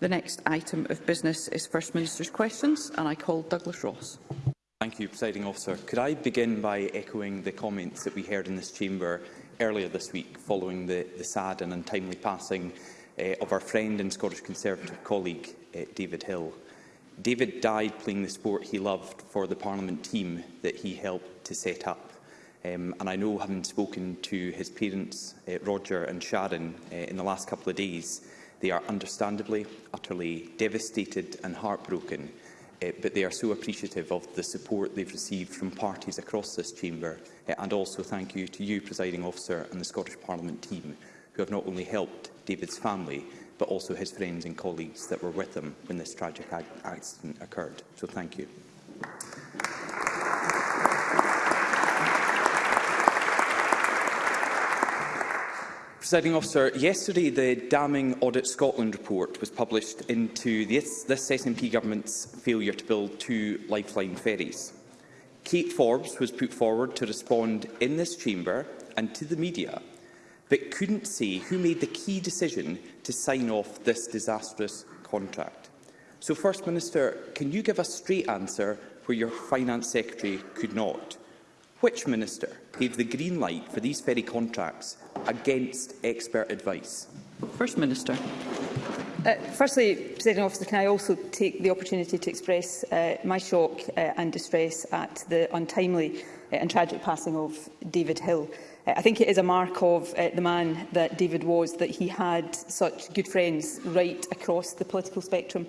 The next item of business is First Minister's questions, and I call Douglas Ross. Thank you, Presiding Officer. Could I begin by echoing the comments that we heard in this chamber earlier this week following the, the sad and untimely passing uh, of our friend and Scottish Conservative colleague, uh, David Hill. David died playing the sport he loved for the Parliament team that he helped to set up. Um, and I know, having spoken to his parents, uh, Roger and Sharon, uh, in the last couple of days, They are understandably utterly devastated and heartbroken, uh, but they are so appreciative of the support they've received from parties across this chamber. Uh, and also thank you to you, Presiding Officer, and the Scottish Parliament team, who have not only helped David's family, but also his friends and colleagues that were with him when this tragic accident occurred. So thank you. Presiding officer, yesterday the Damning Audit Scotland report was published into this, this SNP government's failure to build two lifeline ferries. Kate Forbes was put forward to respond in this chamber and to the media, but couldn't say who made the key decision to sign off this disastrous contract. So, First Minister, can you give a straight answer where your Finance Secretary could not? Which minister gave the green light for these ferry contracts against expert advice? First Minister. Uh, firstly, President Officer, can I also take the opportunity to express uh, my shock uh, and distress at the untimely uh, and tragic passing of David Hill. Uh, I think it is a mark of uh, the man that David was that he had such good friends right across the political spectrum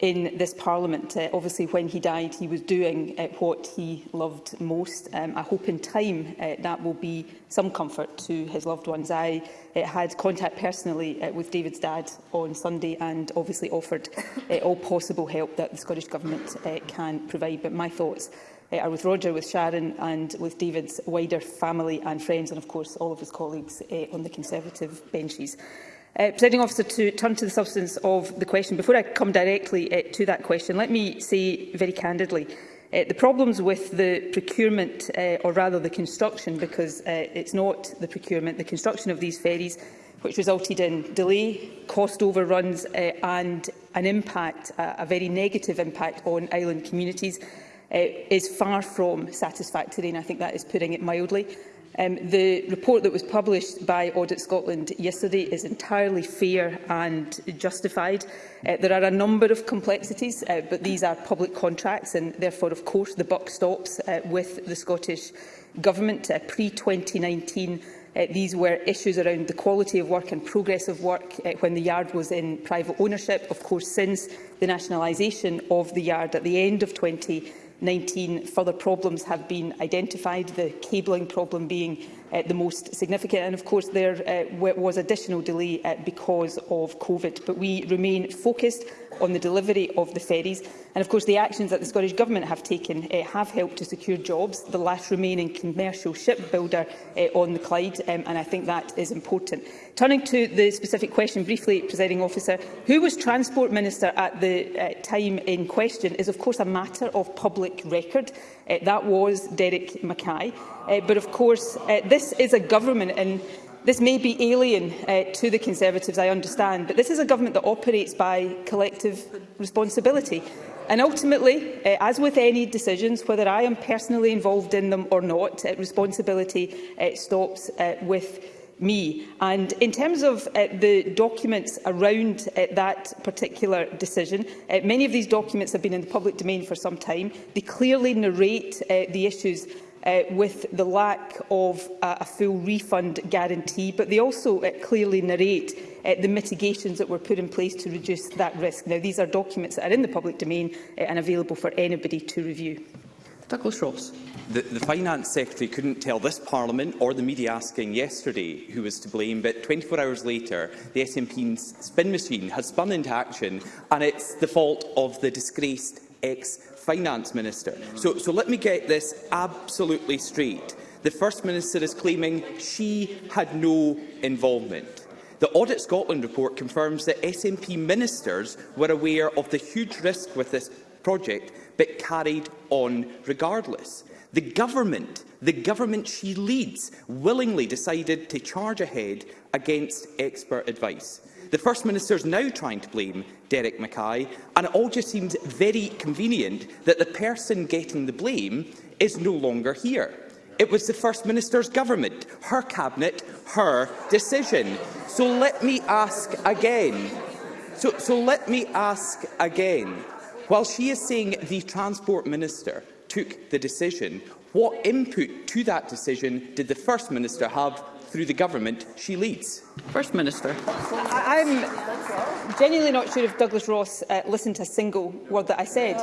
in this Parliament. Uh, obviously, when he died, he was doing uh, what he loved most. Um, I hope in time uh, that will be some comfort to his loved ones. I uh, had contact personally uh, with David's dad on Sunday and obviously offered uh, all possible help that the Scottish Government uh, can provide. But my thoughts uh, are with Roger, with Sharon and with David's wider family and friends and, of course, all of his colleagues uh, on the Conservative benches. Uh, Presiding officer, to turn to the substance of the question, before I come directly uh, to that question, let me say very candidly uh, the problems with the procurement, uh, or rather the construction, because uh, it's not the procurement, the construction of these ferries, which resulted in delay, cost overruns uh, and an impact, uh, a very negative impact on island communities, uh, is far from satisfactory, and I think that is putting it mildly. Um, the report that was published by Audit Scotland yesterday is entirely fair and justified. Uh, there are a number of complexities, uh, but these are public contracts and therefore, of course, the buck stops uh, with the Scottish Government. Uh, Pre-2019, uh, these were issues around the quality of work and progress of work uh, when the yard was in private ownership. Of course, since the nationalisation of the yard at the end of 2019, 19 further problems have been identified, the cabling problem being uh, the most significant. And of course, there uh, was additional delay uh, because of COVID. But we remain focused on the delivery of the ferries. And of course, the actions that the Scottish Government have taken uh, have helped to secure jobs, the last remaining commercial shipbuilder uh, on the Clyde, um, and I think that is important. Turning to the specific question briefly, Presiding Officer, who was Transport Minister at the uh, time in question is of course a matter of public record. Uh, that was Derek Mackay. Uh, but of course, uh, this is a government and This may be alien uh, to the Conservatives, I understand, but this is a government that operates by collective responsibility. And ultimately, uh, as with any decisions, whether I am personally involved in them or not, uh, responsibility uh, stops uh, with me. And in terms of uh, the documents around uh, that particular decision, uh, many of these documents have been in the public domain for some time. They clearly narrate uh, the issues uh, with the lack of uh, a full refund guarantee, but they also uh, clearly narrate uh, the mitigations that were put in place to reduce that risk. Now, these are documents that are in the public domain uh, and available for anybody to review. Douglas Ross. The, the Finance Secretary couldn't tell this Parliament or the media asking yesterday who was to blame, but 24 hours later, the SNP's spin machine has spun into action, and it's the fault of the disgraced ex-finance minister. So, so let me get this absolutely straight. The First Minister is claiming she had no involvement. The Audit Scotland report confirms that SNP ministers were aware of the huge risk with this project, but carried on regardless. The government, the government she leads, willingly decided to charge ahead against expert advice. The First Minister is now trying to blame Derek Mackay, and it all just seems very convenient that the person getting the blame is no longer here. It was the First Minister's government, her cabinet, her decision. So let me ask again. So, so let me ask again. While she is saying the Transport Minister took the decision, what input to that decision did the First Minister have through the government she leads? First Minister. I'm genuinely not sure if Douglas Ross uh, listened to a single word that I said.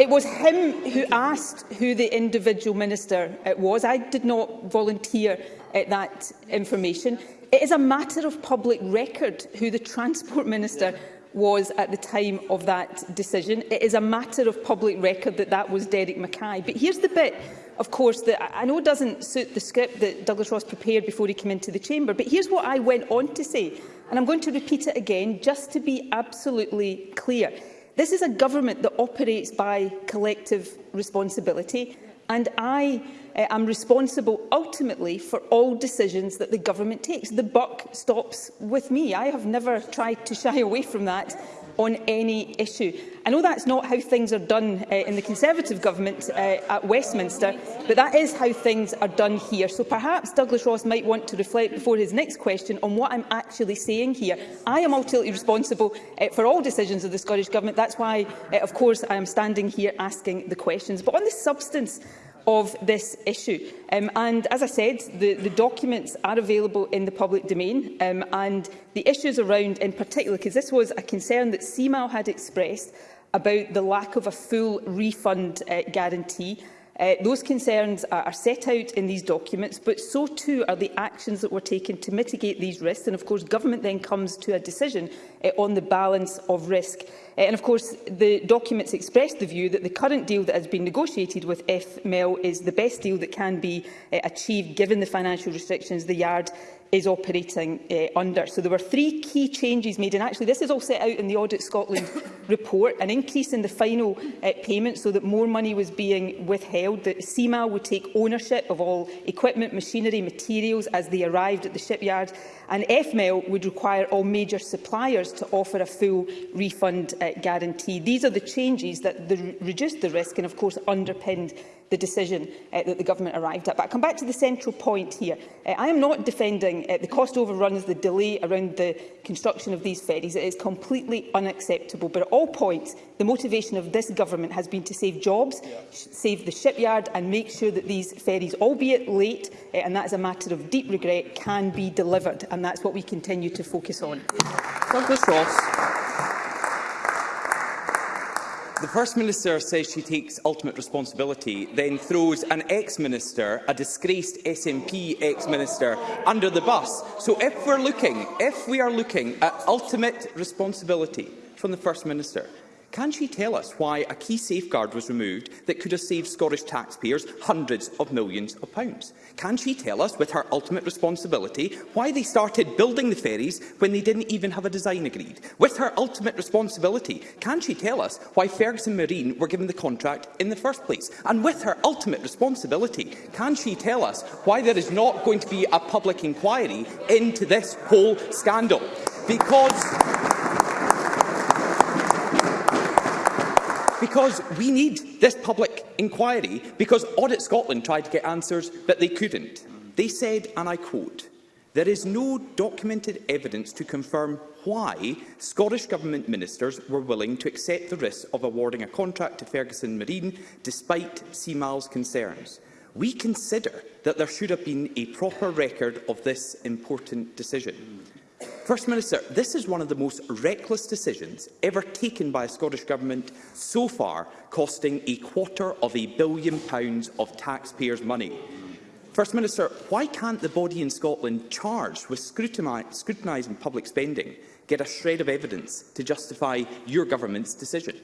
it was him who asked who the individual minister it uh, was. I did not volunteer uh, that information. It is a matter of public record who the Transport Minister was at the time of that decision. It is a matter of public record that that was Derek Mackay. But here's the bit of course, the, I know it doesn't suit the script that Douglas Ross prepared before he came into the chamber, but here's what I went on to say, and I'm going to repeat it again just to be absolutely clear. This is a government that operates by collective responsibility, and I uh, am responsible ultimately for all decisions that the government takes. The buck stops with me. I have never tried to shy away from that on any issue. I know that's not how things are done uh, in the Conservative government uh, at Westminster, but that is how things are done here. So perhaps Douglas Ross might want to reflect before his next question on what I'm actually saying here. I am ultimately responsible uh, for all decisions of the Scottish Government. That's why, uh, of course, I am standing here asking the questions. But on the substance of this issue. Um, and as I said, the, the documents are available in the public domain um, and the issues around in particular, because this was a concern that CMAO had expressed about the lack of a full refund uh, guarantee Uh, those concerns are, are set out in these documents, but so too are the actions that were taken to mitigate these risks. And of course, government then comes to a decision uh, on the balance of risk. Uh, and of course, the documents express the view that the current deal that has been negotiated with FML is the best deal that can be uh, achieved given the financial restrictions the Yard is operating uh, under. So there were three key changes made, and actually this is all set out in the Audit Scotland report, an increase in the final uh, payment so that more money was being withheld, that CIMA would take ownership of all equipment, machinery, materials as they arrived at the shipyard, and FML e would require all major suppliers to offer a full refund uh, guarantee. These are the changes that the, reduced the risk and, of course, underpinned the decision uh, that the government arrived at. But I come back to the central point here. Uh, I am not defending uh, the cost overruns, the delay around the construction of these ferries. It is completely unacceptable. But at all points, the motivation of this government has been to save jobs, yeah. save the shipyard and make sure that these ferries, albeit late, uh, and that is a matter of deep regret, can be delivered. And that's what we continue to focus on. Douglas Ross the First Minister says she takes ultimate responsibility, then throws an ex-minister, a disgraced SNP ex-minister, under the bus. So if we're looking, if we are looking at ultimate responsibility from the First Minister, Can she tell us why a key safeguard was removed that could have saved Scottish taxpayers hundreds of millions of pounds? Can she tell us, with her ultimate responsibility, why they started building the ferries when they didn't even have a design agreed? With her ultimate responsibility, can she tell us why Ferguson Marine were given the contract in the first place? And with her ultimate responsibility, can she tell us why there is not going to be a public inquiry into this whole scandal? Because... because we need this public inquiry because Audit Scotland tried to get answers that they couldn't. They said, and I quote, there is no documented evidence to confirm why Scottish Government ministers were willing to accept the risk of awarding a contract to Ferguson Marine despite CMAL's concerns. We consider that there should have been a proper record of this important decision. First Minister, this is one of the most reckless decisions ever taken by a Scottish Government so far, costing a quarter of a billion pounds of taxpayers' money. First Minister, why can't the body in Scotland charged with scrutinising public spending get a shred of evidence to justify your government's decision?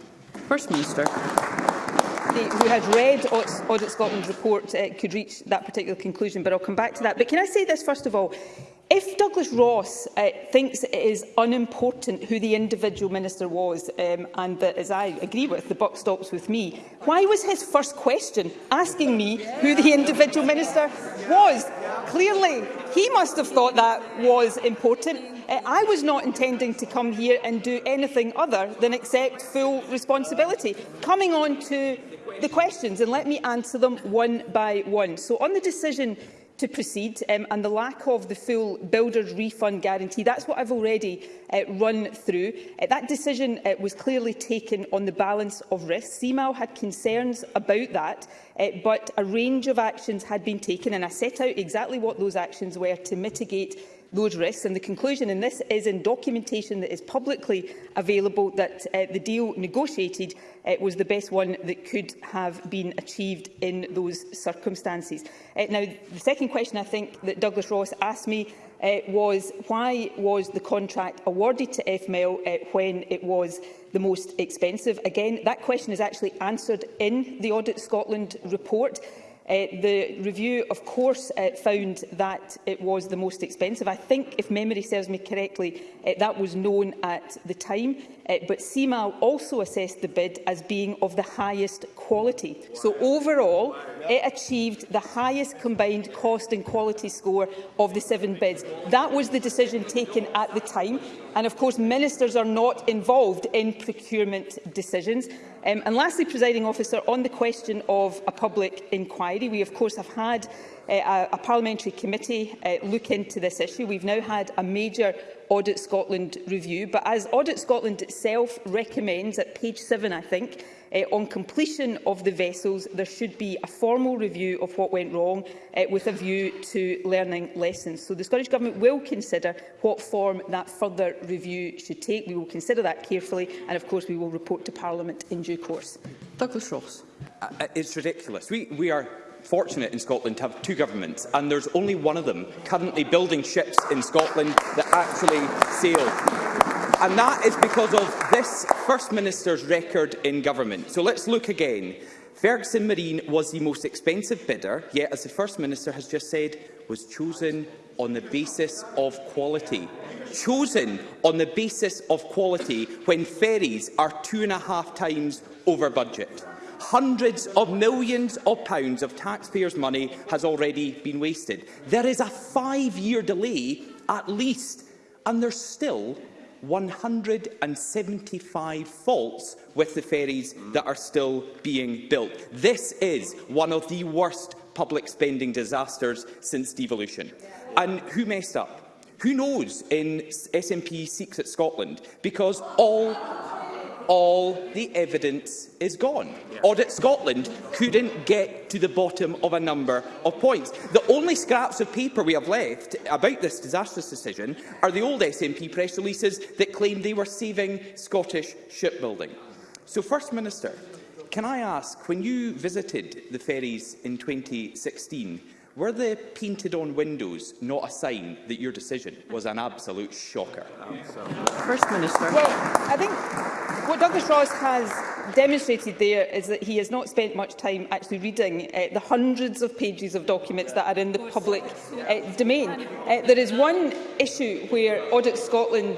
First Minister. The, who had read Audit Scotland's report uh, could reach that particular conclusion, but I'll come back to that. But can I say this first of all? If Douglas Ross uh, thinks it is unimportant who the individual minister was, um, and that, as I agree with, the buck stops with me, why was his first question asking me who the individual minister was? Clearly, he must have thought that was important. Uh, I was not intending to come here and do anything other than accept full responsibility. Coming on to the questions, and let me answer them one by one. So on the decision to proceed um, and the lack of the full builder's refund guarantee. That's what I've already uh, run through. Uh, that decision uh, was clearly taken on the balance of risk. CMAL had concerns about that, uh, but a range of actions had been taken and I set out exactly what those actions were to mitigate those risks. And the conclusion in this is in documentation that is publicly available that uh, the deal negotiated uh, was the best one that could have been achieved in those circumstances. Uh, now, the second question I think that Douglas Ross asked me uh, was why was the contract awarded to FML uh, when it was the most expensive? Again, that question is actually answered in the Audit Scotland report. Uh, the review, of course, uh, found that it was the most expensive. I think, if memory serves me correctly, uh, that was known at the time. but CMAL also assessed the bid as being of the highest quality. So overall, it achieved the highest combined cost and quality score of the seven bids. That was the decision taken at the time. And of course, ministers are not involved in procurement decisions. Um, and lastly, presiding officer, on the question of a public inquiry, we of course have had uh, a, a parliamentary committee uh, look into this issue. We've now had a major Audit Scotland review, but as Audit Scotland itself recommends at page 7, I think, uh, on completion of the vessels, there should be a formal review of what went wrong uh, with a view to learning lessons. So the Scottish Government will consider what form that further review should take. We will consider that carefully and, of course, we will report to Parliament in due course. Douglas Ross. Uh, uh it's ridiculous. We, we are fortunate in Scotland to have two governments, and there's only one of them currently building ships in Scotland that actually sail and that is because of this First Minister's record in government. So let's look again. Ferguson Marine was the most expensive bidder, yet, as the First Minister has just said, was chosen on the basis of quality. Chosen on the basis of quality when ferries are two and a half times over budget. Hundreds of millions of pounds of taxpayers' money has already been wasted. There is a five-year delay, at least, and there's still 175 faults with the ferries that are still being built. This is one of the worst public spending disasters since devolution. And who messed up? Who knows in SNP Seeks at Scotland? Because all all the evidence is gone. Audit Scotland couldn't get to the bottom of a number of points. The only scraps of paper we have left about this disastrous decision are the old SNP press releases that claimed they were saving Scottish shipbuilding. So, First Minister, can I ask, when you visited the ferries in 2016, Were the painted on windows not a sign that your decision was an absolute shocker? First Minister. Well, I think what Douglas Ross has demonstrated there is that he has not spent much time actually reading uh, the hundreds of pages of documents that are in the public uh, domain. Uh, there is one issue where Audit Scotland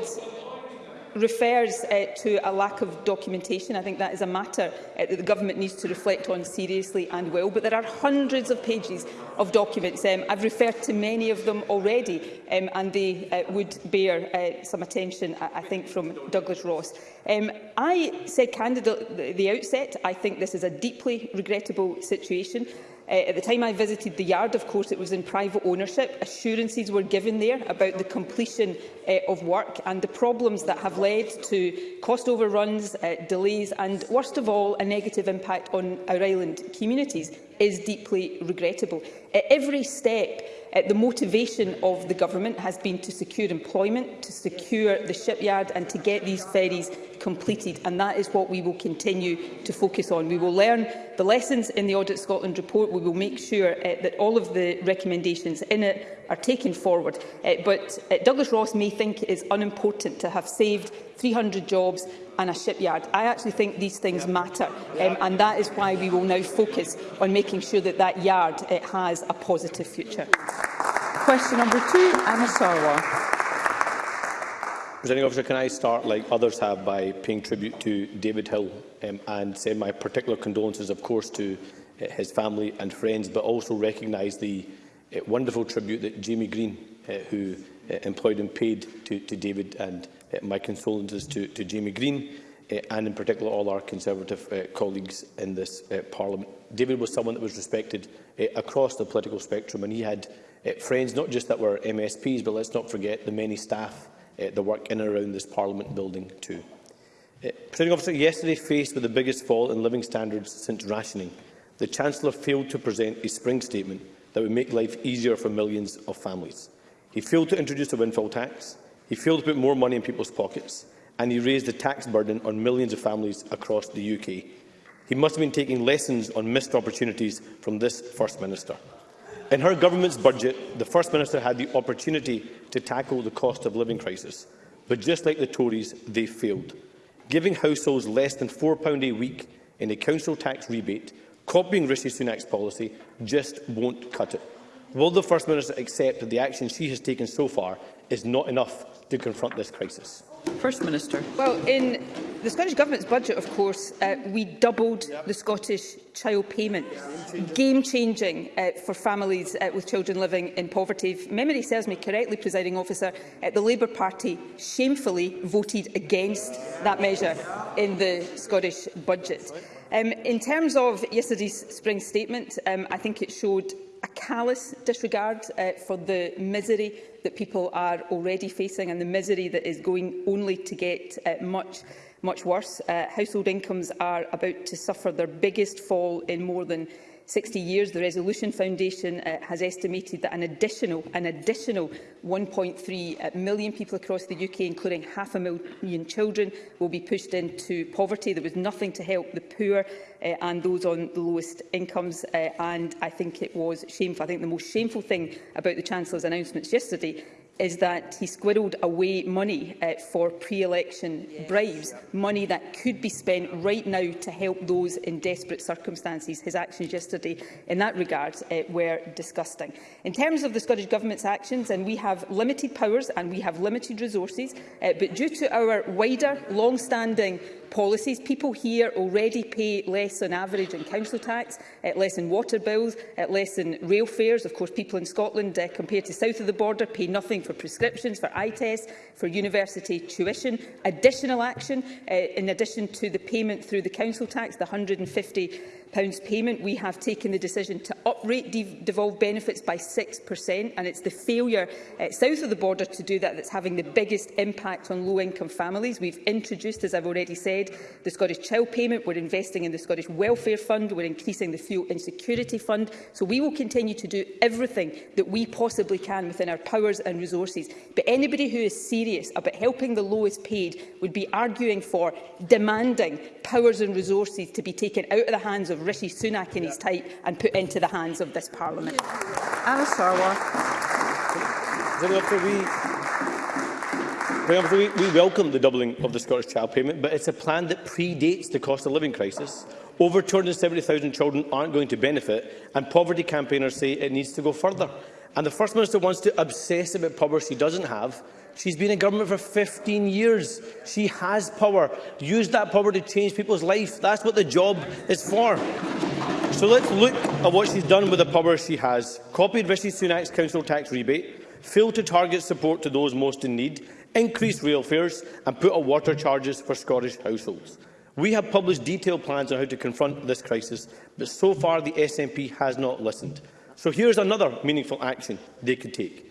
refers uh, to a lack of documentation. I think that is a matter uh, that the government needs to reflect on seriously and well. But there are hundreds of pages of documents. Um, I've referred to many of them already, um, and they uh, would bear uh, some attention, I, I think, from Douglas Ross. Um, I said candidly at the outset, I think this is a deeply regrettable situation. Uh, at the time I visited the yard, of course, it was in private ownership. Assurances were given there about the completion uh, of work and the problems that have led to cost overruns, uh, delays and, worst of all, a negative impact on our island communities is deeply regrettable. At every step, uh, the motivation of the government has been to secure employment, to secure the shipyard and to get these ferries completed, and that is what we will continue to focus on. We will learn the lessons in the Audit Scotland report. We will make sure uh, that all of the recommendations in it are taken forward. Uh, but uh, Douglas Ross may think it is unimportant to have saved 300 jobs and a shipyard. I actually think these things yeah. matter, um, and that is why we will now focus on making sure that that yard uh, has a positive future. Question number two, Anna Sarwar. Presiding officer, can I start, like others have, by paying tribute to David Hill um, and send my particular condolences, of course, to uh, his family and friends, but also recognise the uh, wonderful tribute that Jamie Green, uh, who uh, employed and paid to, to David, and uh, my condolences to, to Jamie Green, uh, and in particular all our Conservative uh, colleagues in this uh, Parliament. David was someone that was respected uh, across the political spectrum, and he had uh, friends not just that were MSPs, but let's not forget the many staff uh, the work in and around this Parliament building too. Uh, Presiding officer, yesterday faced with the biggest fall in living standards since rationing, the Chancellor failed to present a spring statement that would make life easier for millions of families. He failed to introduce a windfall tax, he failed to put more money in people's pockets, and he raised the tax burden on millions of families across the UK. He must have been taking lessons on missed opportunities from this First Minister. In her government's budget, the First Minister had the opportunity to tackle the cost of living crisis, but just like the Tories, they failed, giving households less than £4 a week in a council tax rebate, copying Rishi Sunak's policy, just won't cut it. Will the First Minister accept that the action she has taken so far is not enough to confront this crisis? First Minister. Well, in the Scottish Government's budget, of course, uh, we doubled yep. the Scottish child payment. Game-changing uh, for families uh, with children living in poverty. If memory serves me correctly, presiding officer, uh, the Labour Party shamefully voted against that measure in the Scottish budget. Um, in terms of yesterday's spring statement, um, I think it showed callous disregard uh, for the misery that people are already facing and the misery that is going only to get uh, much much worse. Uh, household incomes are about to suffer their biggest fall in more than 60 years, the Resolution Foundation uh, has estimated that an additional, an additional 1.3 uh, million people across the UK, including half a million children, will be pushed into poverty. There was nothing to help the poor uh, and those on the lowest incomes, uh, and I think it was shameful. I think the most shameful thing about the Chancellor's announcements yesterday is that he squirrelled away money uh, for pre-election yes. bribes, money that could be spent right now to help those in desperate circumstances. His actions yesterday in that regard uh, were disgusting. In terms of the Scottish Government's actions, and we have limited powers and we have limited resources, uh, but due to our wider, long-standing policies. People here already pay less on average in council tax, uh, less in water bills, uh, less in rail fares. Of course, people in Scotland, uh, compared to south of the border, pay nothing for prescriptions, for eye tests, for university tuition. Additional action, uh, in addition to the payment through the council tax, the 150 payment, we have taken the decision to uprate de devolved benefits by 6%, and it's the failure uh, south of the border to do that that's having the biggest impact on low-income families. We've introduced, as I've already said, the Scottish Child Payment, we're investing in the Scottish Welfare Fund, we're increasing the Fuel Insecurity Fund, so we will continue to do everything that we possibly can within our powers and resources. But anybody who is serious about helping the lowest paid would be arguing for demanding powers and resources to be taken out of the hands of Rishi Sunak in his tight and put into the hands of this Parliament. Anna Sarwar. We, we welcome the doubling of the Scottish Child Payment, but it's a plan that predates the cost of living crisis. Over 270,000 children aren't going to benefit, and poverty campaigners say it needs to go further. And the First Minister wants to obsess about poverty he doesn't have, She's been in government for 15 years. She has power. Use that power to change people's life. That's what the job is for. So let's look at what she's done with the power she has. Copied Rishi Sunak's council tax rebate, failed to target support to those most in need, increased rail fares and put up water charges for Scottish households. We have published detailed plans on how to confront this crisis, but so far the SNP has not listened. So here's another meaningful action they could take.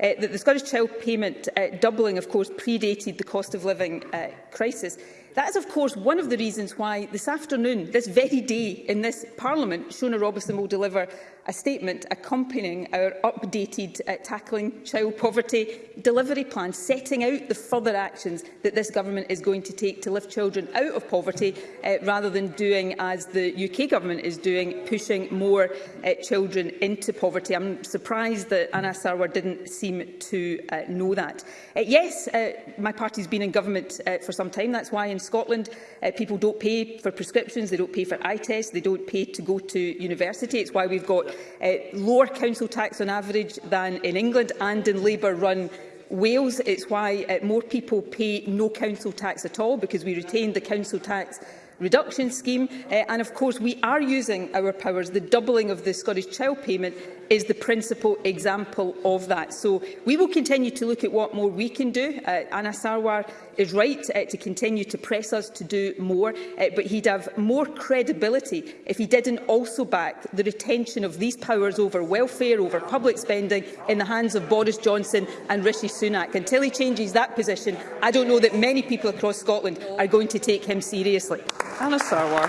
uh, that the Scottish Child Payment uh, doubling, of course, predated the cost of living uh, crisis. That is, of course, one of the reasons why this afternoon, this very day in this Parliament, Shona Robinson will deliver a statement accompanying our updated uh, Tackling Child Poverty delivery plan, setting out the further actions that this government is going to take to lift children out of poverty, uh, rather than doing, as the UK government is doing, pushing more uh, children into poverty. I'm surprised that Anna Sarwar didn't seem to uh, know that. Uh, yes, uh, my party's been in government uh, for some time. That's why in Scotland uh, people don't pay for prescriptions, they don't pay for eye tests, they don't pay to go to university. It's why we've got uh, lower council tax on average than in England and in Labour-run Wales. It's why uh, more people pay no council tax at all because we retained the council tax reduction scheme. Uh, and of course, we are using our powers. The doubling of the Scottish Child Payment is the principal example of that. So we will continue to look at what more we can do. Uh, Anna Sarwar is right uh, to continue to press us to do more, uh, but he'd have more credibility if he didn't also back the retention of these powers over welfare, over public spending, in the hands of Boris Johnson and Rishi Sunak. Until he changes that position, I don't know that many people across Scotland are going to take him seriously. Anna Sarwar.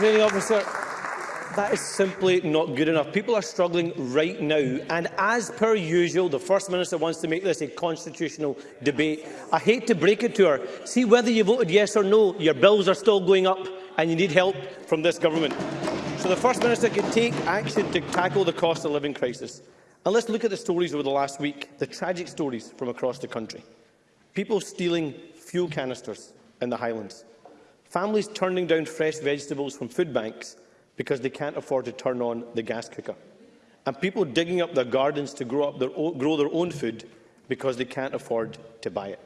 Really, officer, that is simply not good enough. People are struggling right now, and as per usual, the First Minister wants to make this a constitutional debate. I hate to break it to her. See whether you voted yes or no, your bills are still going up, and you need help from this government. So the First Minister can take action to tackle the cost of living crisis. And let's look at the stories over the last week, the tragic stories from across the country. People stealing fuel canisters in the Highlands families turning down fresh vegetables from food banks because they can't afford to turn on the gas cooker, and people digging up their gardens to grow, up their own, grow their own food because they can't afford to buy it.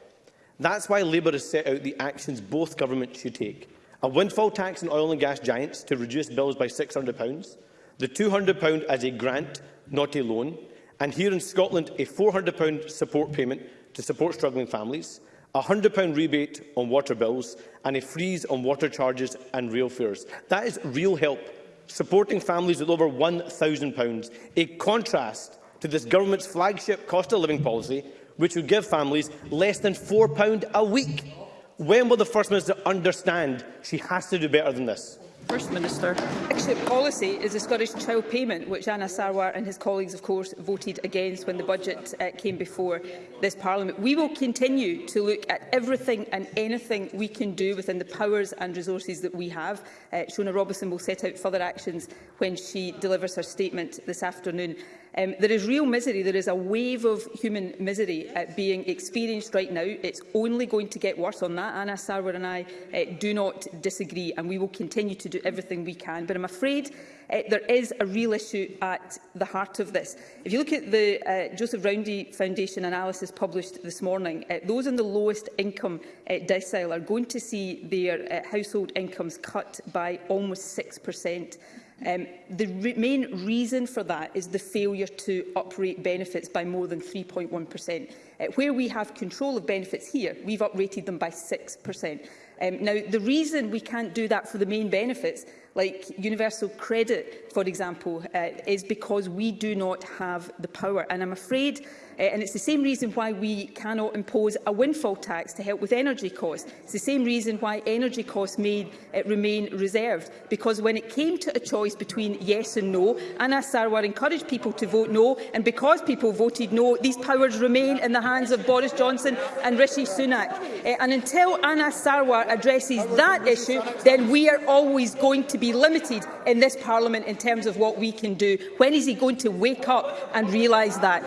That's why Labour has set out the actions both governments should take. A windfall tax on oil and gas giants to reduce bills by £600, the £200 as a grant, not a loan, and here in Scotland a £400 support payment to support struggling families, a £100 rebate on water bills and a freeze on water charges and rail fares. That is real help, supporting families with over £1,000, a contrast to this government's flagship cost of living policy, which would give families less than £4 a week. When will the First Minister understand she has to do better than this? First Minister. the policy is the Scottish Child Payment, which Anna Sarwar and his colleagues, of course, voted against when the budget uh, came before this Parliament. We will continue to look at everything and anything we can do within the powers and resources that we have. Uh, Shona Robison will set out further actions when she delivers her statement this afternoon. Um, there is real misery. There is a wave of human misery uh, being experienced right now. It's only going to get worse on that. Anna Sarwar and I uh, do not disagree, and we will continue to do everything we can. But I'm afraid uh, there is a real issue at the heart of this. If you look at the uh, Joseph Roundy Foundation analysis published this morning, uh, those in the lowest income uh, decile are going to see their uh, household incomes cut by almost 6 per cent. Um, the re main reason for that is the failure to uprate benefits by more than 3.1%. Uh, where we have control of benefits here, we've uprated them by 6%. Um, now, the reason we can't do that for the main benefits, like universal credit, for example, uh, is because we do not have the power. And I'm afraid Eh, and it's the same reason why we cannot impose a windfall tax to help with energy costs. It's the same reason why energy costs made, uh, remain reserved, because when it came to a choice between yes and no, Anna Sarwar encouraged people to vote no, and because people voted no, these powers remain in the hands of Boris Johnson and Rishi Sunak. Uh, and until Anna Sarwar addresses that issue, then we are always going to be limited in this Parliament in terms of what we can do. When is he going to wake up and realise that?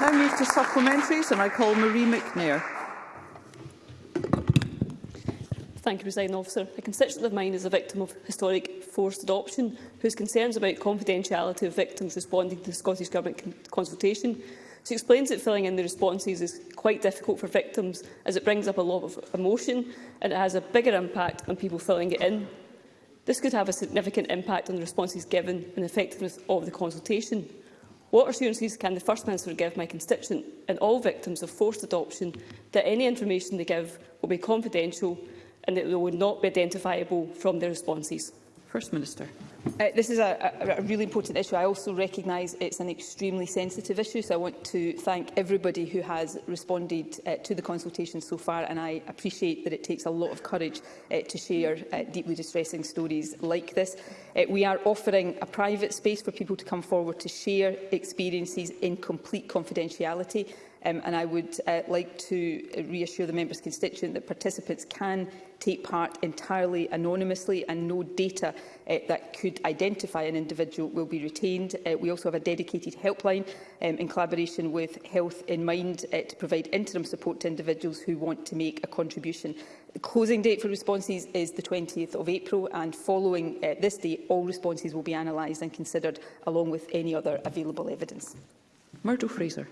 Now move to supplementaries and I call Marie McNair. Thank you, President Officer. A constituent of mine is a victim of historic forced adoption whose concerns about confidentiality of victims responding to the Scottish Government consultation. She explains that filling in the responses is quite difficult for victims as it brings up a lot of emotion and it has a bigger impact on people filling it in. This could have a significant impact on the responses given and effectiveness of the consultation. What assurances can the First Minister give my constituent and all victims of forced adoption that any information they give will be confidential and that they will not be identifiable from their responses? First Minister. Uh, this is a, a, a really important issue. I also recognise it's an extremely sensitive issue, so I want to thank everybody who has responded uh, to the consultation so far, and I appreciate that it takes a lot of courage uh, to share uh, deeply distressing stories like this. Uh, we are offering a private space for people to come forward to share experiences in complete confidentiality, Um, and I would uh, like to uh, reassure the member's constituent that participants can take part entirely anonymously and no data uh, that could identify an individual will be retained. Uh, we also have a dedicated helpline um, in collaboration with Health in Mind uh, to provide interim support to individuals who want to make a contribution. The closing date for responses is the 20th of April and following uh, this date all responses will be analysed and considered along with any other available evidence. Myrtle Fraser.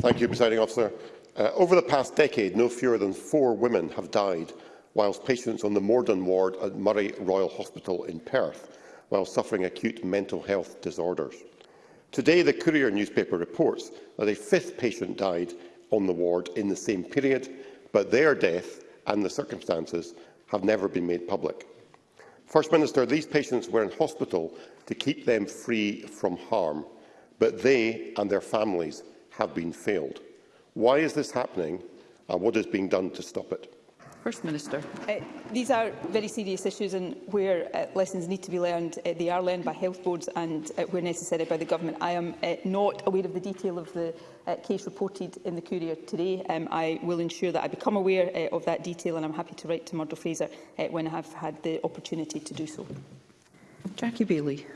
Thank you, Presiding Officer. Uh, over the past decade, no fewer than four women have died whilst patients on the Morden ward at Murray Royal Hospital in Perth while suffering acute mental health disorders. Today, the Courier newspaper reports that a fifth patient died on the ward in the same period, but their death and the circumstances have never been made public. First Minister, these patients were in hospital to keep them free from harm, but they and their families have been failed. Why is this happening and what is being done to stop it? First Minister. Uh, these are very serious issues and where uh, lessons need to be learned, uh, they are learned by health boards and uh, where necessary by the government. I am uh, not aware of the detail of the uh, case reported in the Courier today. Um, I will ensure that I become aware uh, of that detail and I'm happy to write to Murdo Fraser uh, when I have had the opportunity to do so. Jackie Bailey.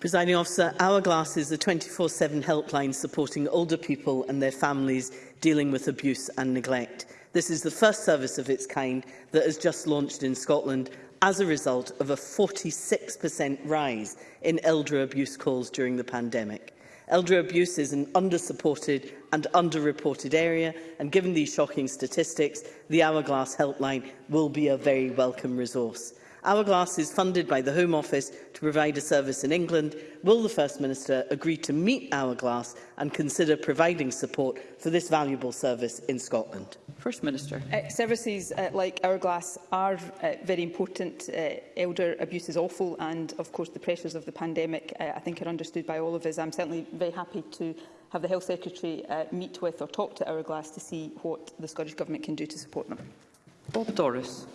Presiding officer, Hourglass is a 24-7 helpline supporting older people and their families dealing with abuse and neglect. This is the first service of its kind that has just launched in Scotland as a result of a 46% rise in elder abuse calls during the pandemic. Elder abuse is an under-supported and under-reported area, and given these shocking statistics, the Hourglass helpline will be a very welcome resource. Hourglass is funded by the Home Office to provide a service in England. Will the First Minister agree to meet Hourglass and consider providing support for this valuable service in Scotland? First Minister. Uh, services uh, like Hourglass are uh, very important. Uh, elder abuse is awful and, of course, the pressures of the pandemic uh, I think are understood by all of us. I'm certainly very happy to have the Health Secretary uh, meet with or talk to Hourglass to see what the Scottish Government can do to support them. Bob Doris.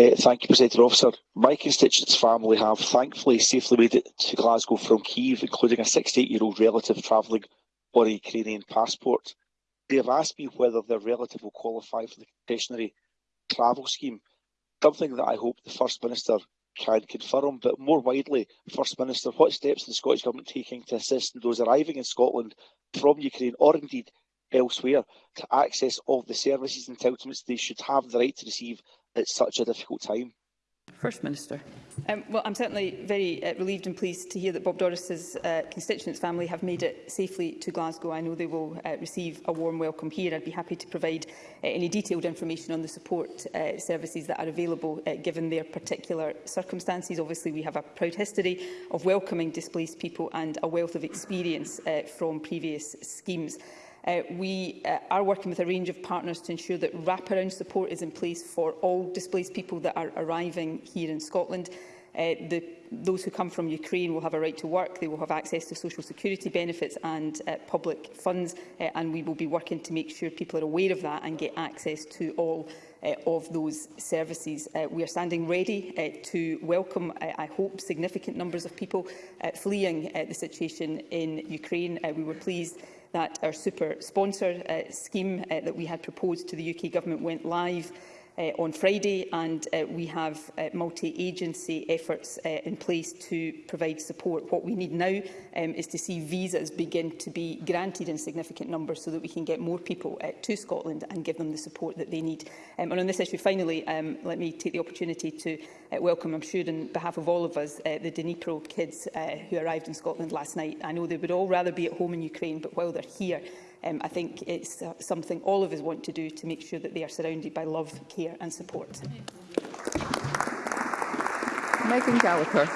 Uh, thank you, Presiding Officer. My constituent's family have thankfully safely made it to Glasgow from Kiev, including a 68-year-old relative travelling on a Ukrainian passport. They have asked me whether their relative will qualify for the concessionary travel scheme, something that I hope the First Minister can confirm. But more widely, First Minister, what steps is the Scottish Government taking to assist those arriving in Scotland from Ukraine or indeed elsewhere to access all the services and entitlements they should have the right to receive at such a difficult time. First Minister. Um, well, I'm certainly very uh, relieved and pleased to hear that Bob Doris's uh, constituents' family have made it safely to Glasgow. I know they will uh, receive a warm welcome here. I'd be happy to provide uh, any detailed information on the support uh, services that are available uh, given their particular circumstances. Obviously, we have a proud history of welcoming displaced people and a wealth of experience uh, from previous schemes. Uh, we uh, are working with a range of partners to ensure that wraparound support is in place for all displaced people that are arriving here in Scotland. Uh, the, those who come from Ukraine will have a right to work, they will have access to social security benefits and uh, public funds, uh, and we will be working to make sure people are aware of that and get access to all uh, of those services. Uh, we are standing ready uh, to welcome, uh, I hope, significant numbers of people uh, fleeing uh, the situation in Ukraine. Uh, we were pleased that our super sponsor uh, scheme uh, that we had proposed to the UK Government went live uh, on Friday, and uh, we have uh, multi-agency efforts uh, in place to provide support. What we need now um, is to see visas begin to be granted in significant numbers so that we can get more people uh, to Scotland and give them the support that they need. Um, and on this issue, finally, um, let me take the opportunity to uh, welcome, I'm sure, on behalf of all of us, uh, the Dnipro kids uh, who arrived in Scotland last night. I know they would all rather be at home in Ukraine, but while they're here, um, I think it's uh, something all of us want to do to make sure that they are surrounded by love, care and support. Megan Gallagher.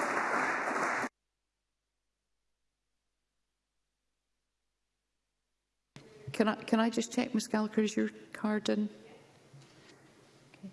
Can I, can I just check, Ms Gallagher, is your card in? Okay.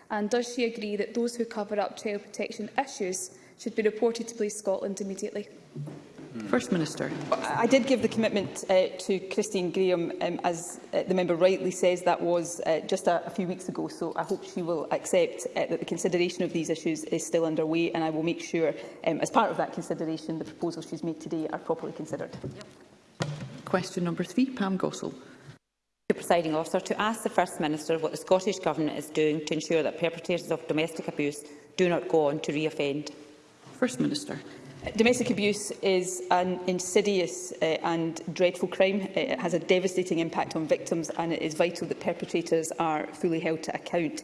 and does she agree that those who cover up child protection issues should be reported to Police Scotland immediately. First Minister. I did give the commitment uh, to Christine Graham, um, as uh, the member rightly says, that was uh, just a, a few weeks ago, so I hope she will accept uh, that the consideration of these issues is still underway, and I will make sure, um, as part of that consideration, the proposals she's made today are properly considered. Yep. Question number three, Pam Gossel. The presiding officer to ask the First Minister what the Scottish Government is doing to ensure that perpetrators of domestic abuse do not go on to reoffend. First Minister. Domestic abuse is an insidious uh, and dreadful crime. Eh, it has a devastating impact on victims and it is vital that perpetrators are fully held to account.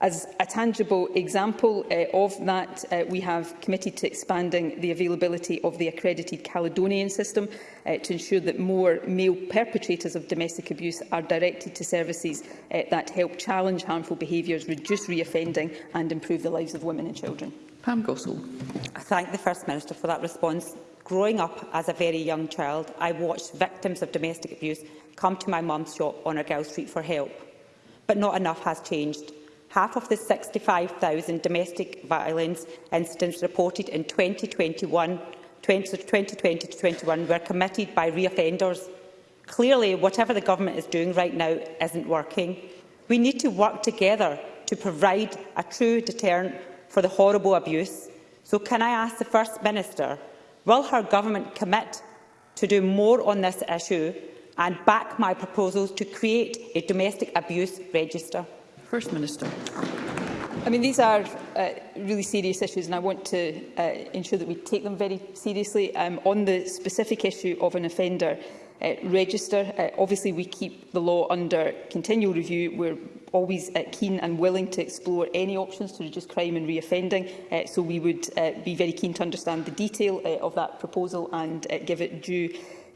As a tangible example uh, of that, uh, we have committed to expanding the availability of the accredited Caledonian system uh, to ensure that more male perpetrators of domestic abuse are directed to services uh, that help challenge harmful behaviours, reduce reoffending and improve the lives of women and children. Pam Gossel. I thank the First Minister for that response. Growing up as a very young child, I watched victims of domestic abuse come to my mum's shop on Argyle Street for help. But not enough has changed. Half of the 65,000 domestic violence incidents reported in 2021 20, 2020 to 21 were committed by reoffenders. Clearly, whatever the government is doing right now isn't working. We need to work together to provide a true deterrent for the horrible abuse. So can I ask the First Minister Will her government commit to do more on this issue and back my proposals to create a domestic abuse register? First Minister. I mean, these are uh, really serious issues and I want to uh, ensure that we take them very seriously. Um, on the specific issue of an offender uh, register, uh, obviously we keep the law under continual review. We're always uh, keen and willing to explore any options to reduce crime and reoffending, uh, so we would uh, be very keen to understand the detail uh, of that proposal and uh, give it due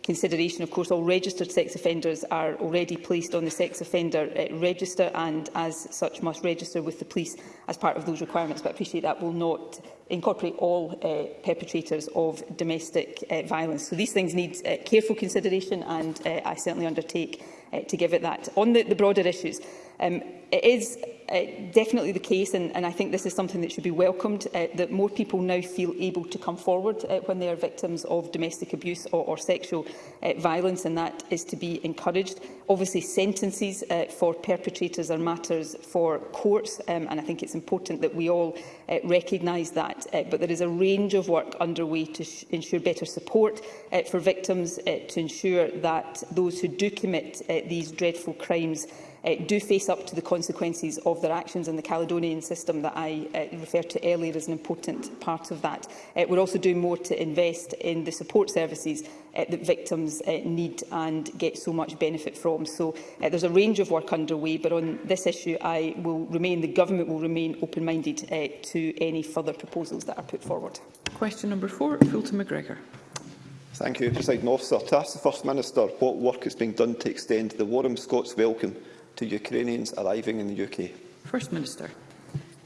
consideration. Of course, all registered sex offenders are already placed on the sex offender uh, register and, as such, must register with the police as part of those requirements. But I appreciate that will not incorporate all uh, perpetrators of domestic uh, violence. So these things need uh, careful consideration, and uh, I certainly undertake uh, to give it that. On the, the broader issues, um, it is uh, definitely the case, and, and I think this is something that should be welcomed, uh, that more people now feel able to come forward uh, when they are victims of domestic abuse or, or sexual uh, violence, and that is to be encouraged. Obviously, sentences uh, for perpetrators are matters for courts, um, and I think it's important that we all uh, recognise that. Uh, but there is a range of work underway to ensure better support uh, for victims, uh, to ensure that those who do commit uh, these dreadful crimes uh, do face up to the consequences of their actions, and the Caledonian system that I uh, referred to earlier is an important part of that. Uh, we're also doing more to invest in the support services uh, that victims uh, need and get so much benefit from. So uh, there's a range of work underway, but on this issue I will remain, the Government will remain open-minded uh, to any further proposals that are put forward. Question number four, Fulton McGregor. Thank you, President Officer. To ask the First Minister what work is being done to extend the Warham Scots Welcome to Ukrainians arriving in the UK? First Minister.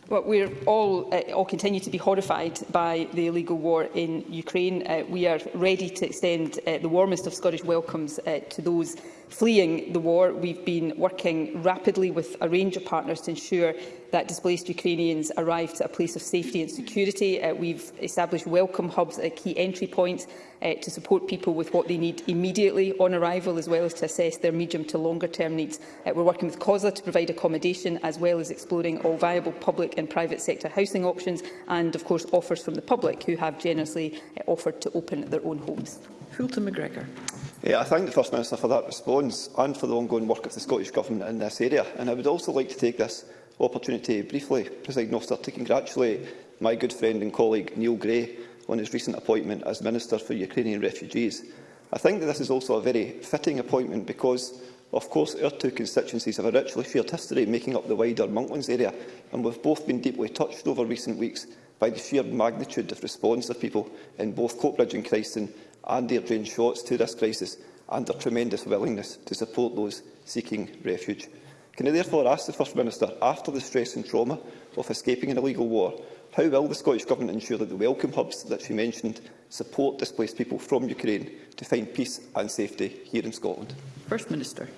Well, we all, uh, all continue to be horrified by the illegal war in Ukraine. Uh, we are ready to extend uh, the warmest of Scottish welcomes uh, to those fleeing the war, we've been working rapidly with a range of partners to ensure that displaced Ukrainians arrive to a place of safety and security. Uh, we've established welcome hubs at key entry points uh, to support people with what they need immediately on arrival, as well as to assess their medium to longer term needs. Uh, we're working with COSLA to provide accommodation, as well as exploring all viable public and private sector housing options, and of course offers from the public, who have generously uh, offered to open their own homes. Fulton McGregor. Yeah, I thank the First Minister for that response and for the ongoing work of the Scottish Government in this area. And I would also like to take this opportunity briefly, President Officer, to congratulate my good friend and colleague Neil Gray on his recent appointment as Minister for Ukrainian Refugees. I think that this is also a very fitting appointment because, of course, our two constituencies have a richly shared history making up the wider Monklands area, and we've both been deeply touched over recent weeks by the sheer magnitude of response of people in both Coatbridge and Christen and airplane shots to this crisis and a tremendous willingness to support those seeking refuge. Can I therefore ask the First Minister, after the stress and trauma of escaping an illegal war, how will the Scottish Government ensure that the welcome hubs that she mentioned support displaced people from Ukraine to find peace and safety here in Scotland? First Minister.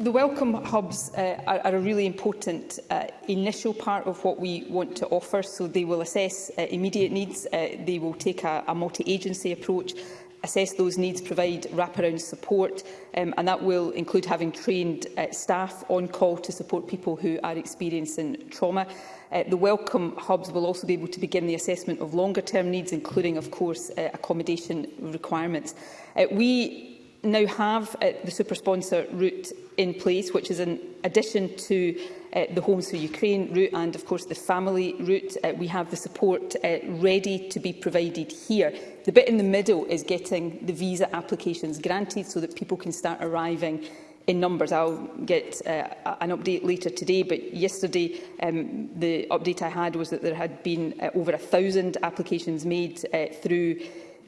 The welcome hubs uh, are, are a really important uh, initial part of what we want to offer, so they will assess uh, immediate needs, uh, they will take a, a multi-agency approach assess those needs, provide wraparound support, um, and that will include having trained uh, staff on call to support people who are experiencing trauma. Uh, the welcome hubs will also be able to begin the assessment of longer-term needs, including, of course, uh, accommodation requirements. Uh, we now have uh, the super sponsor route in place, which is in addition to uh, the Homes for Ukraine route and, of course, the family route. Uh, we have the support uh, ready to be provided here. The bit in the middle is getting the visa applications granted so that people can start arriving in numbers. I'll get uh, an update later today, but yesterday um, the update I had was that there had been uh, over a thousand applications made uh, through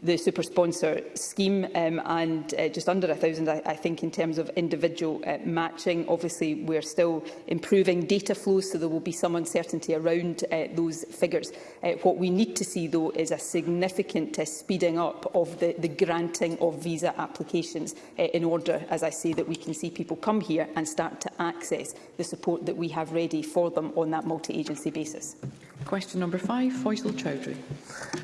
the super sponsor scheme um, and uh, just under 1,000, I, I think, in terms of individual uh, matching. Obviously, we're still improving data flows, so there will be some uncertainty around uh, those figures. Uh, what we need to see, though, is a significant uh, speeding up of the, the granting of visa applications uh, in order, as I say, that we can see people come here and start to access the support that we have ready for them on that multi-agency basis. Question number five, Faisal Chowdhury.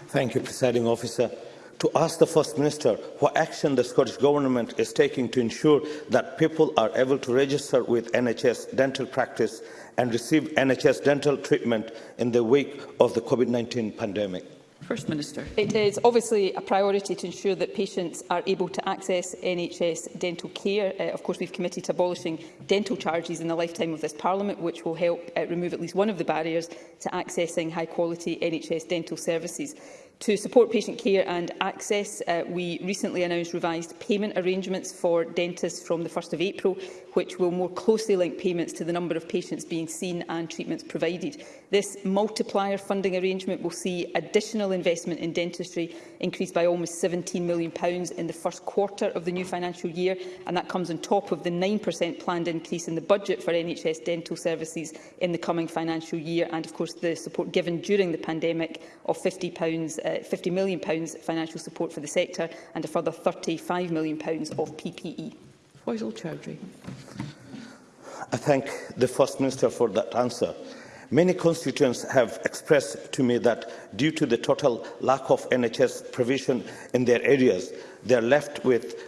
Thank you, Presiding Officer to ask the First Minister what action the Scottish Government is taking to ensure that people are able to register with NHS dental practice and receive NHS dental treatment in the wake of the COVID-19 pandemic. First Minister. It is obviously a priority to ensure that patients are able to access NHS dental care. Uh, of course, we've committed to abolishing dental charges in the lifetime of this Parliament, which will help uh, remove at least one of the barriers to accessing high-quality NHS dental services. To support patient care and access, uh, we recently announced revised payment arrangements for dentists from the 1st of April, which will more closely link payments to the number of patients being seen and treatments provided. This multiplier funding arrangement will see additional investment in dentistry increased by almost £17 million in the first quarter of the new financial year, and that comes on top of the 9% planned increase in the budget for NHS dental services in the coming financial year, and of course the support given during the pandemic of £50 uh, £50 million financial support for the sector and a further £35 million of PPE. Faisal Chowdhury. I thank the First Minister for that answer. Many constituents have expressed to me that due to the total lack of NHS provision in their areas, they are left with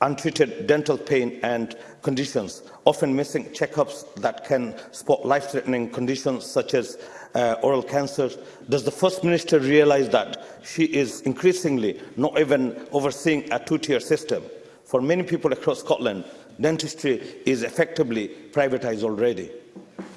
untreated dental pain and conditions, often missing checkups that can spot life-threatening conditions such as uh, oral cancers. Does the First Minister realise that she is increasingly not even overseeing a two-tier system? For many people across Scotland, dentistry is effectively privatised already.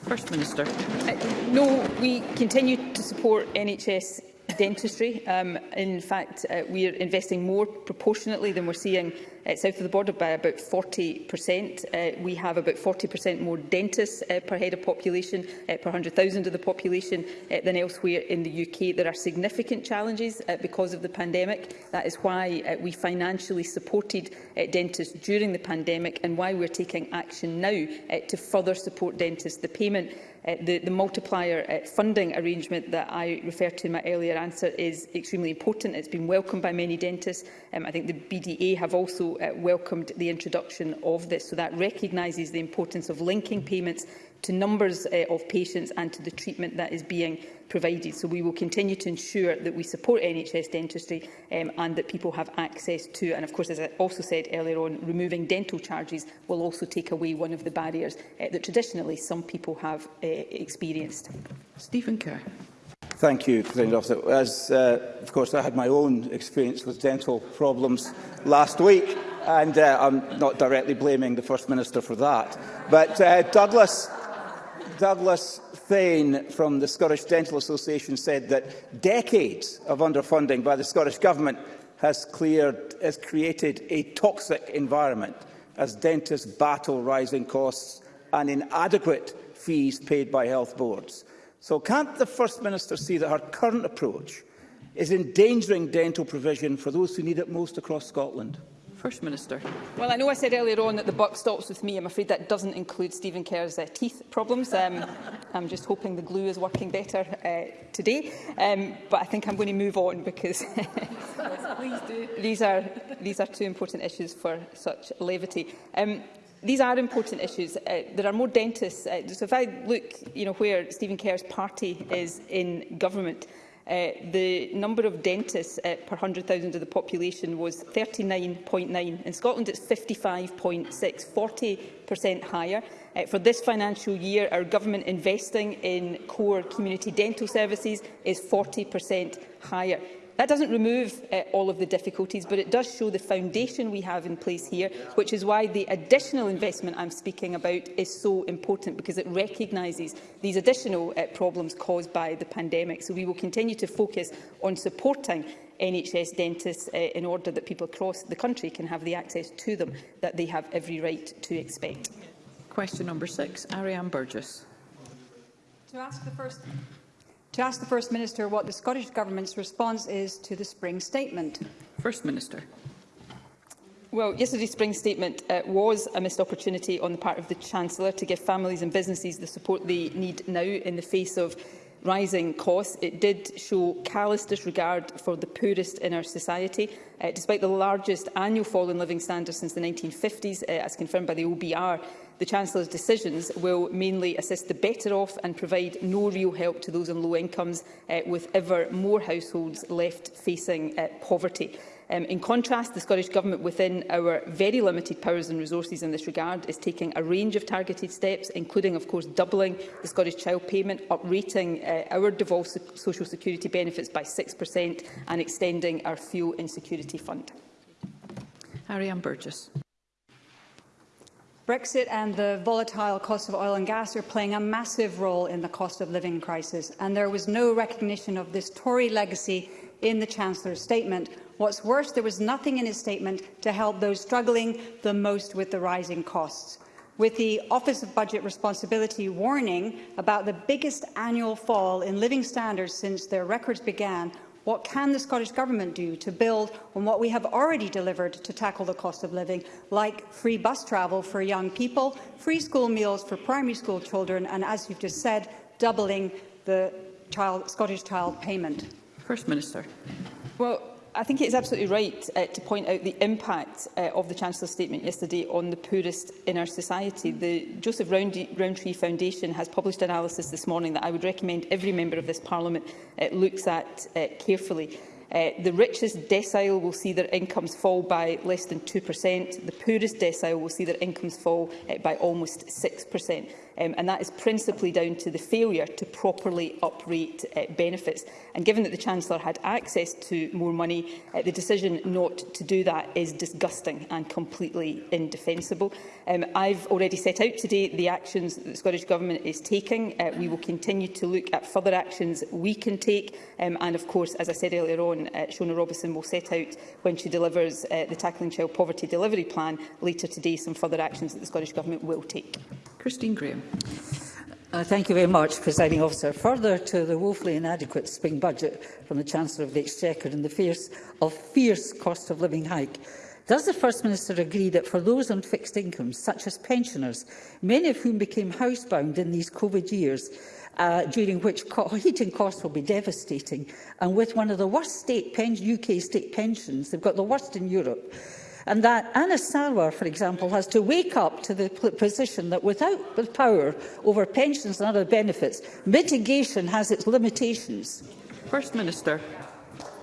First Minister. Uh, no, we continue to support NHS dentistry. Um, in fact, uh, we are investing more proportionately than we're seeing uh, south of the border by about 40%. Uh, we have about 40% more dentists uh, per head of population, uh, per 100,000 of the population uh, than elsewhere in the UK. There are significant challenges uh, because of the pandemic. That is why uh, we financially supported uh, dentists during the pandemic and why we're taking action now uh, to further support dentists. The payment Uh, the, the multiplier uh, funding arrangement that I referred to in my earlier answer is extremely important. It's been welcomed by many dentists. Um, I think the BDA have also uh, welcomed the introduction of this. So that recognises the importance of linking payments to numbers uh, of patients and to the treatment that is being provided. So we will continue to ensure that we support NHS dentistry um, and that people have access to, and of course, as I also said earlier on, removing dental charges will also take away one of the barriers uh, that traditionally some people have uh, experienced. Stephen Kerr. Thank you, President Officer. As, uh, of course, I had my own experience with dental problems last week, and uh, I'm not directly blaming the First Minister for that. But uh, Douglas, Douglas Thane from the Scottish Dental Association said that decades of underfunding by the Scottish Government has, cleared, has created a toxic environment as dentists battle rising costs and inadequate fees paid by health boards. So can't the First Minister see that her current approach is endangering dental provision for those who need it most across Scotland? First Minister. Well, I know I said earlier on that the buck stops with me. I'm afraid that doesn't include Stephen Kerr's uh, teeth problems. Um, I'm just hoping the glue is working better uh, today. Um, but I think I'm going to move on because yes, these, are, these are two important issues for such levity. Um, these are important issues. Uh, there are more dentists. Uh, so if I look you know, where Stephen Kerr's party is in government, uh, the number of dentists uh, per 100,000 of the population was 39.9. In Scotland, it's 55.6, 40% higher. Uh, for this financial year, our government investing in core community dental services is 40% higher. That doesn't remove uh, all of the difficulties, but it does show the foundation we have in place here, which is why the additional investment I'm speaking about is so important, because it recognises these additional uh, problems caused by the pandemic. So we will continue to focus on supporting NHS dentists uh, in order that people across the country can have the access to them that they have every right to expect. Question number six, Ariane Burgess. To ask the first to ask the First Minister what the Scottish Government's response is to the spring statement. First Minister. Well, yesterday's spring statement uh, was a missed opportunity on the part of the Chancellor to give families and businesses the support they need now in the face of rising costs, it did show callous disregard for the poorest in our society. Uh, despite the largest annual fall in living standards since the 1950s, uh, as confirmed by the OBR, the Chancellor's decisions will mainly assist the better off and provide no real help to those on low incomes, uh, with ever more households left facing uh, poverty. Um, in contrast, the Scottish Government, within our very limited powers and resources in this regard, is taking a range of targeted steps, including, of course, doubling the Scottish Child Payment, uprating uh, our devolved social security benefits by 6% and extending our fuel insecurity fund. Ann Burgess. Brexit and the volatile cost of oil and gas are playing a massive role in the cost of living crisis, and there was no recognition of this Tory legacy in the Chancellor's statement. What's worse, there was nothing in his statement to help those struggling the most with the rising costs with the Office of Budget Responsibility warning about the biggest annual fall in living standards since their records began, what can the Scottish Government do to build on what we have already delivered to tackle the cost of living, like free bus travel for young people, free school meals for primary school children, and, as you've just said, doubling the child, Scottish child payment? First Minister. Well, I think it is absolutely right uh, to point out the impact uh, of the Chancellor's statement yesterday on the poorest in our society. The Joseph Roundtree Foundation has published an analysis this morning that I would recommend every member of this Parliament uh, looks at uh, carefully. Uh, the richest decile will see their incomes fall by less than 2%. The poorest decile will see their incomes fall uh, by almost 6% um, and that is principally down to the failure to properly uprate uh, benefits. And given that the Chancellor had access to more money, uh, the decision not to do that is disgusting and completely indefensible. Um, I've already set out today the actions that the Scottish Government is taking. Uh, we will continue to look at further actions we can take, um, and of course, as I said earlier on, uh, Shona Robinson will set out when she delivers uh, the Tackling Child Poverty Delivery Plan later today some further actions that the Scottish Government will take. Christine Graham. Uh, thank you very much, Presiding Officer. Further to the woefully inadequate spring budget from the Chancellor of the Exchequer and the fierce, of fierce cost of living hike, does the First Minister agree that for those on fixed incomes, such as pensioners, many of whom became housebound in these COVID years, uh, during which co heating costs will be devastating, and with one of the worst state UK state pensions, they've got the worst in Europe, and that Anna Sarwar, for example, has to wake up to the position that without the power over pensions and other benefits, mitigation has its limitations. First Minister.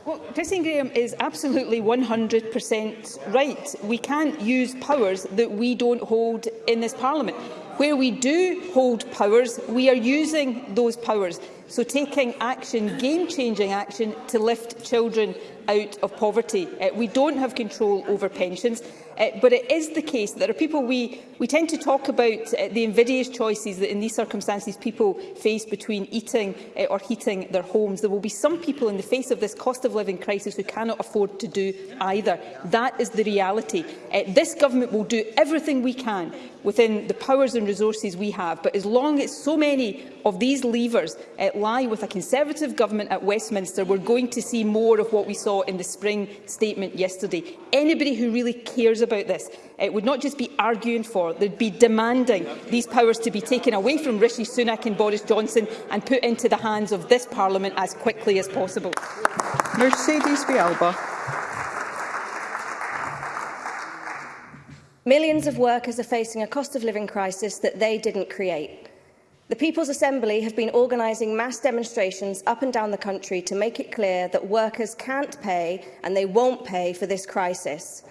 Well, Christine Graham is absolutely 100% right. We can't use powers that we don't hold in this Parliament. Where we do hold powers, we are using those powers. So taking action, game-changing action, to lift children out of poverty. Uh, we don't have control over pensions. Uh, but it is the case that there are people we, we tend to talk about uh, the invidious choices that in these circumstances people face between eating uh, or heating their homes. There will be some people in the face of this cost of living crisis who cannot afford to do either. That is the reality. Uh, this government will do everything we can within the powers and resources we have. But as long as so many of these levers uh, lie with a Conservative government at Westminster, we're going to see more of what we saw in the spring statement yesterday. Anybody who really cares views about this It would not just be arguing for, they'd be demanding these powers to be taken away from Rishi Sunak and Boris Johnson and put into the hands of this Parliament as quickly as possible. Mercedes Vialba. Millions of workers are facing a cost of living crisis that they didn't create. The People's Assembly have been organising mass demonstrations up and down the country to make it clear that workers can't pay and they won't pay for this crisis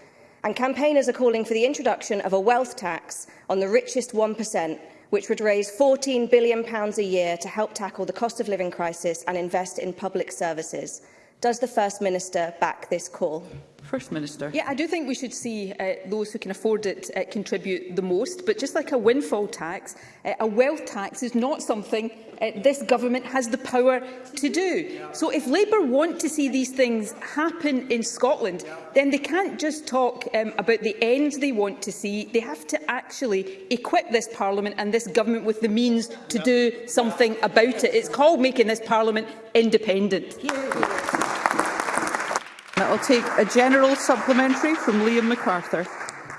and campaigners are calling for the introduction of a wealth tax on the richest 1%, which would raise £14 billion a year to help tackle the cost of living crisis and invest in public services. Does the First Minister back this call? First Minister. Yeah, I do think we should see uh, those who can afford it uh, contribute the most. But just like a windfall tax, uh, a wealth tax is not something uh, this government has the power to do. So if Labour want to see these things happen in Scotland, then they can't just talk um, about the ends they want to see. They have to actually equip this Parliament and this government with the means to do something about it. It's called making this Parliament independent. Yeah. I'll take a general supplementary from Liam MacArthur.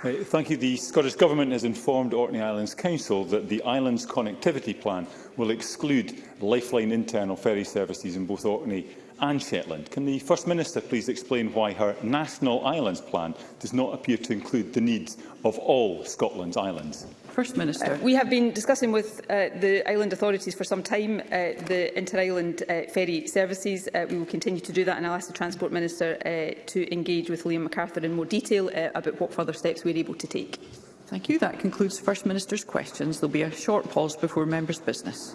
Thank you. The Scottish Government has informed Orkney Islands Council that the island's connectivity plan will exclude lifeline internal ferry services in both Orkney and Shetland. Can the First Minister please explain why her National Islands Plan does not appear to include the needs of all Scotland's islands? First Minister. Uh, we have been discussing with uh, the island authorities for some time uh, the inter-island uh, ferry services. Uh, we will continue to do that and I'll ask the Transport Minister uh, to engage with Liam MacArthur in more detail uh, about what further steps we're able to take. Thank you. That concludes the First Minister's questions. There will be a short pause before members' business.